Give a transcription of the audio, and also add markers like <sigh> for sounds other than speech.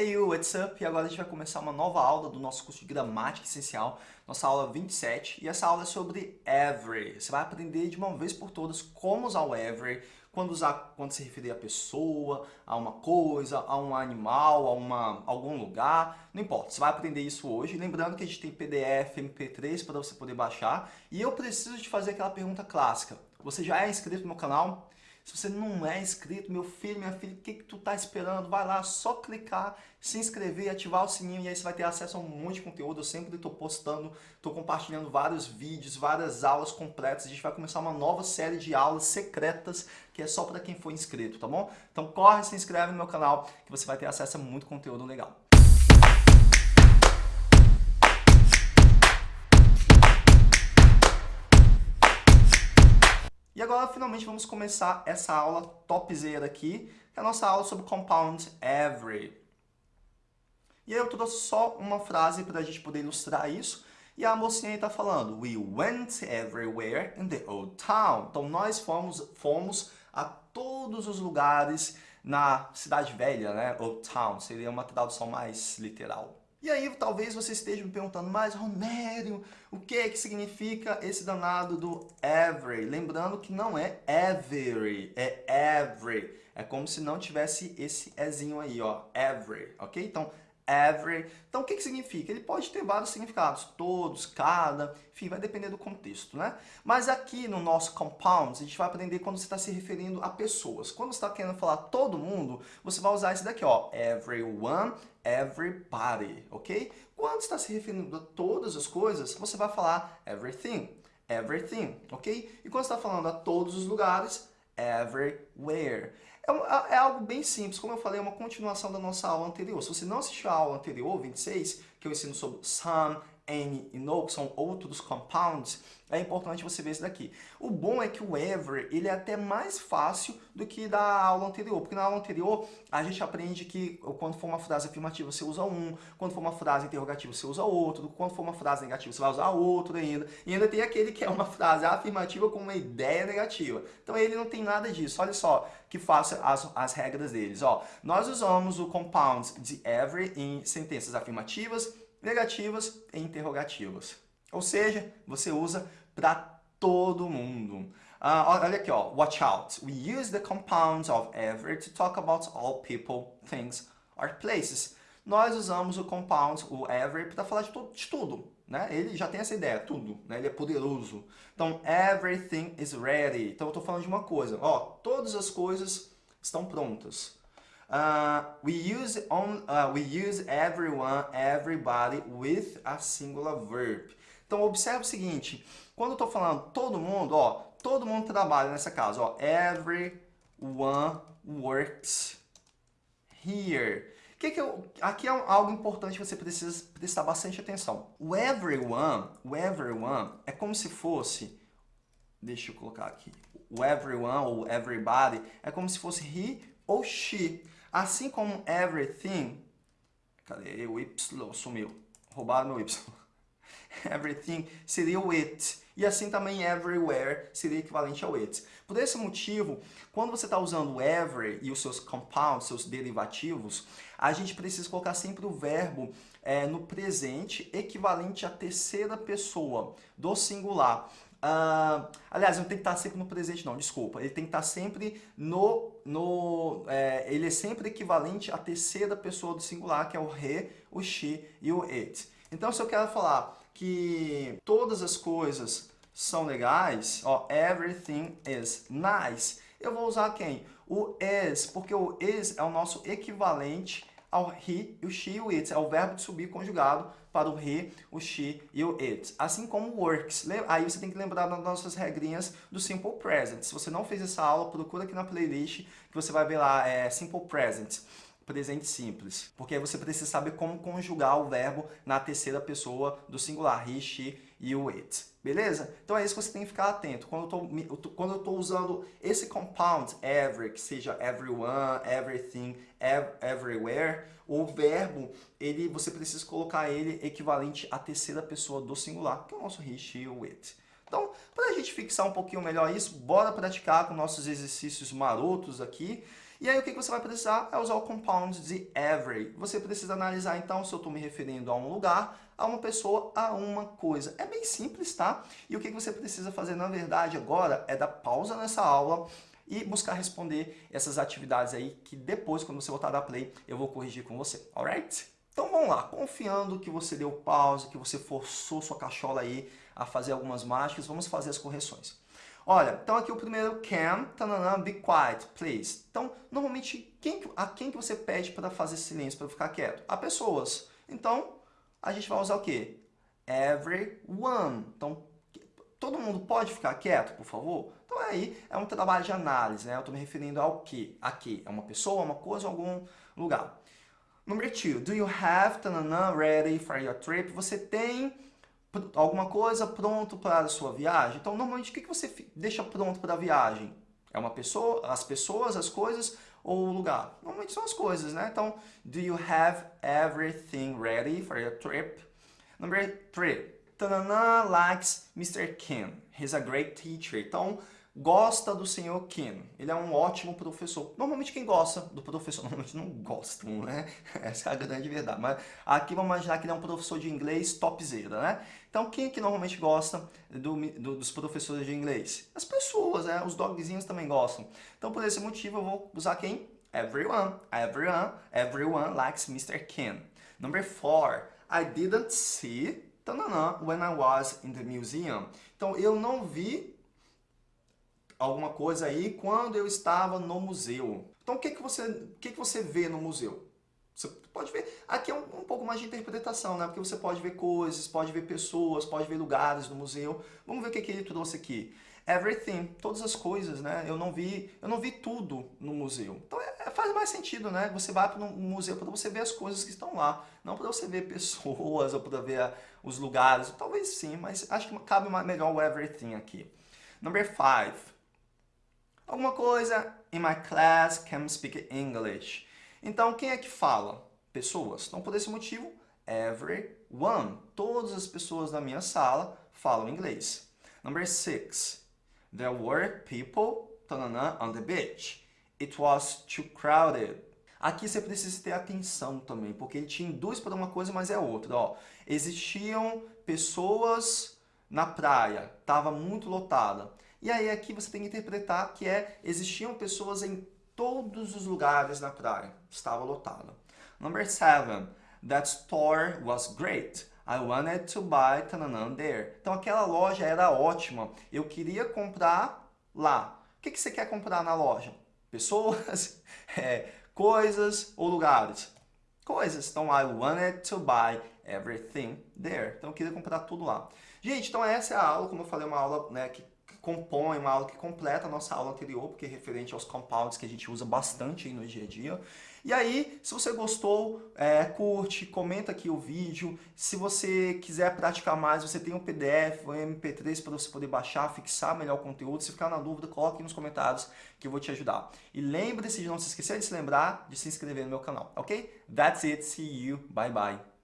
Hey what's up? E agora a gente vai começar uma nova aula do nosso curso de Gramática Essencial, nossa aula 27, e essa aula é sobre every. Você vai aprender de uma vez por todas como usar o every, quando usar, quando se referir a pessoa, a uma coisa, a um animal, a uma, algum lugar, não importa. Você vai aprender isso hoje, lembrando que a gente tem PDF, MP3 para você poder baixar, e eu preciso te fazer aquela pergunta clássica. Você já é inscrito no meu canal? Se você não é inscrito, meu filho, minha filha, o que, que tu tá esperando? Vai lá, só clicar, se inscrever, ativar o sininho e aí você vai ter acesso a um monte de conteúdo. Eu sempre estou postando, estou compartilhando vários vídeos, várias aulas completas. A gente vai começar uma nova série de aulas secretas que é só para quem for inscrito, tá bom? Então corre, se inscreve no meu canal que você vai ter acesso a muito conteúdo legal. Finalmente, vamos começar essa aula topzera aqui, que é a nossa aula sobre compound every. E aí eu trouxe só uma frase para a gente poder ilustrar isso. E a mocinha está falando, We went everywhere in the old town. Então, nós fomos, fomos a todos os lugares na cidade velha, né? Old town, seria uma tradução mais literal. E aí talvez você esteja me perguntando, mas Romério, o que que significa esse danado do every? Lembrando que não é every, é every. É como se não tivesse esse ezinho aí, ó, every, ok? Então, every. Então, o que, que significa? Ele pode ter vários significados, todos, cada, enfim, vai depender do contexto, né? Mas aqui no nosso compounds, a gente vai aprender quando você está se referindo a pessoas. Quando você está querendo falar todo mundo, você vai usar esse daqui, ó, everyone, everybody, ok? Quando está se referindo a todas as coisas, você vai falar everything, everything, ok? E quando está falando a todos os lugares, everywhere. É, é, algo bem simples, como eu falei, é uma continuação da nossa aula anterior. Se você não assistiu a aula anterior, 26, que eu ensino sobre some, any e no, que são outros compounds, é importante você ver isso daqui. O bom é que o ever, ele é até mais fácil do que da aula anterior, porque na aula anterior a gente aprende que quando for uma frase afirmativa você usa um, quando for uma frase interrogativa você usa outro, quando for uma frase negativa você vai usar outro ainda, e ainda tem aquele que é uma frase afirmativa com uma ideia negativa. Então ele não tem nada disso, olha só que faça as, as regras deles. Ó, nós usamos o compound de every em sentenças afirmativas, negativas e interrogativas. Ou seja, você usa para todo mundo. Uh, olha aqui, ó, watch out. We use the compounds of every to talk about all people, things, or places. Nós usamos o compound, o every, para falar de, de, tudo. Né? Ele já tem essa ideia, tudo. Né? Ele é poderoso. Então, everything is ready. Então, eu estou falando de uma coisa. Ó, todas as coisas estão prontas. Uh, we use on, uh, we use everyone, everybody with a singular verb. Então observe o seguinte, quando eu estou falando todo mundo, ó, todo mundo trabalha nessa casa, ó, everyone works here. Que que eu, aqui é algo importante que você precisa prestar bastante atenção. O everyone, o everyone é como se fosse, deixa eu colocar aqui, o everyone ou everybody é como se fosse he ou she. Assim como everything, cadê o Y? Sumiu. Roubaram meu Y. <laughs> Everything seria o it. E assim também everywhere seria equivalente ao it. Por esse motivo, quando você está usando every e os seus compounds, seus derivativos, a gente precisa colocar sempre o verbo é, no presente equivalente à terceira pessoa do singular. Uh, aliás, não tem que estar sempre no presente não, desculpa. Ele tem que estar sempre no... no é, ele é sempre equivalente à terceira pessoa do singular, que é o he, o she e o it. Então, se eu quero falar que todas as coisas são legais, ó, everything is nice, eu vou usar quem? O is, porque o is é o nosso equivalente ao he, o she e o it. É o verbo de subir conjugado para o he, o she e o it. Assim como works. Aí você tem que lembrar das nossas regrinhas do Simple Present. Se você não fez essa aula, procura aqui na playlist que você vai ver lá, é Simple Present presente simples. Porque aí você precisa saber como conjugar o verbo na terceira pessoa do singular, he, she e o it. Beleza? Então é isso que você tem que ficar atento. Quando eu estou usando esse compound, every, que seja everyone, everything, ev everywhere, o verbo, ele, você precisa colocar ele equivalente à terceira pessoa do singular, que é o nosso he, e o it. Então, para a gente fixar um pouquinho melhor isso, bora praticar com nossos exercícios marotos aqui. E aí o que você vai precisar é usar o compound de every. Você precisa analisar então se eu estou me referindo a um lugar, a uma pessoa, a uma coisa. É bem simples, tá? E o que você precisa fazer na verdade agora é dar pausa nessa aula e buscar responder essas atividades aí que depois, quando você voltar da play, eu vou corrigir com você, alright? Então vamos lá, confiando que você deu pausa, que você forçou sua cachola aí a fazer algumas mágicas, vamos fazer as correções. Olha, então aqui o primeiro can, tanana, be quiet, please. Então, normalmente, quem, a quem que você pede para fazer silêncio, para ficar quieto? A pessoas. Então, a gente vai usar o quê? Everyone. Então, todo mundo pode ficar quieto, por favor? Então aí é um trabalho de análise, né? Eu estou me referindo ao que? A que? É uma pessoa, uma coisa, algum lugar. Número 2. Do you have tanana, ready for your trip? Você tem alguma coisa pronto para a sua viagem? Então, normalmente, o que você deixa pronto para a viagem? É uma pessoa, as pessoas, as coisas ou o lugar? Normalmente são as coisas, né? Então, do you have everything ready for your trip? Number 3. Tanana likes Mr. Kim. He's a great teacher. Então, gosta do senhor Kim. Ele é um ótimo professor. Normalmente quem gosta do professor, <laughs> normalmente não gostam, né? Essa é a grande verdade. Mas aqui vamos imaginar que ele é um professor de inglês topzera, né? Então quem é que normalmente gosta do, do, dos professores de inglês? As pessoas, né? Os dogzinhos também gostam. Então por esse motivo eu vou usar quem? Everyone. Everyone. Everyone likes Mr. Kim. Number four. I didn't see when I was in the museum. Então eu não vi alguma coisa aí quando eu estava no museu. Então o que, que, você, o que, que você vê no museu? Você pode ver, aqui é um, um, pouco mais de interpretação, né? Porque você pode ver coisas, pode ver pessoas, pode ver lugares no museu. Vamos ver o que, que ele trouxe aqui. Everything, todas as coisas, né? Eu não vi, eu não vi tudo no museu. Então é, é faz mais sentido, né? Você vai para um museu para você ver as coisas que estão lá, não para você ver <laughs> pessoas ou para ver os lugares. Talvez sim, mas acho que cabe melhor o everything aqui. Number five. Alguma coisa, in my class can speak English. Então, quem é que fala? Pessoas. Então, por esse motivo, everyone. Todas as pessoas da minha sala falam inglês. Number six. There were people on the beach. It was too crowded. Aqui você precisa ter atenção também, porque ele te induz para uma coisa, mas é outra. Ó. Existiam pessoas na praia, estava muito lotada. E aí aqui você tem que interpretar que é, existiam pessoas em todos os lugares na praia. Estava lotada. Number seven, that store was great. I wanted to buy tananan there. Então aquela loja era ótima. Eu queria comprar lá. O que, que você quer comprar na loja? Pessoas, <laughs> é, coisas ou lugares? Coisas. Então I wanted to buy everything there. Então eu queria comprar tudo lá. Gente, então essa é a aula, como eu falei, uma aula né, que compõe uma aula que completa a nossa aula anterior, porque é referente aos compounds que a gente usa bastante no dia a dia. E aí, se você gostou, é, curte, comenta aqui o vídeo. Se você quiser praticar mais, você tem um PDF, um MP3 para você poder baixar, fixar melhor o conteúdo. Se ficar na dúvida, coloque nos comentários que eu vou te ajudar. E lembre-se de não se esquecer de se lembrar de se inscrever no meu canal, ok? That's it. See you. Bye, bye.